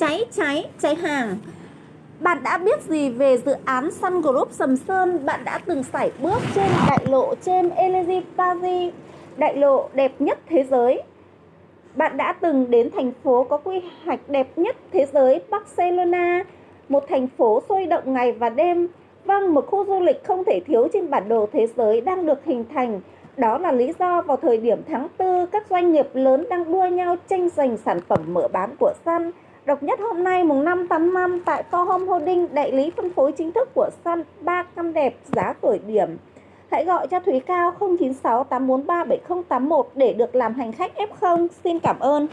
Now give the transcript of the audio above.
cháy cháy cháy hàng bạn đã biết gì về dự án Sun Group Sầm Sơn? Bạn đã từng sải bước trên đại lộ trên Elysee Paris, đại lộ đẹp nhất thế giới. Bạn đã từng đến thành phố có quy hoạch đẹp nhất thế giới Barcelona, một thành phố sôi động ngày và đêm. Vâng, một khu du lịch không thể thiếu trên bản đồ thế giới đang được hình thành. Đó là lý do vào thời điểm tháng 4, các doanh nghiệp lớn đang đua nhau tranh giành sản phẩm mở bán của Sun. Độc nhất hôm nay mùng 5 tháng 5 tại Co Home Holding, đại lý phân phối chính thức của Sun, 3 căn đẹp giá khởi điểm. Hãy gọi cho Thúy Cao 096 843 7081 để được làm hành khách F0. Xin cảm ơn.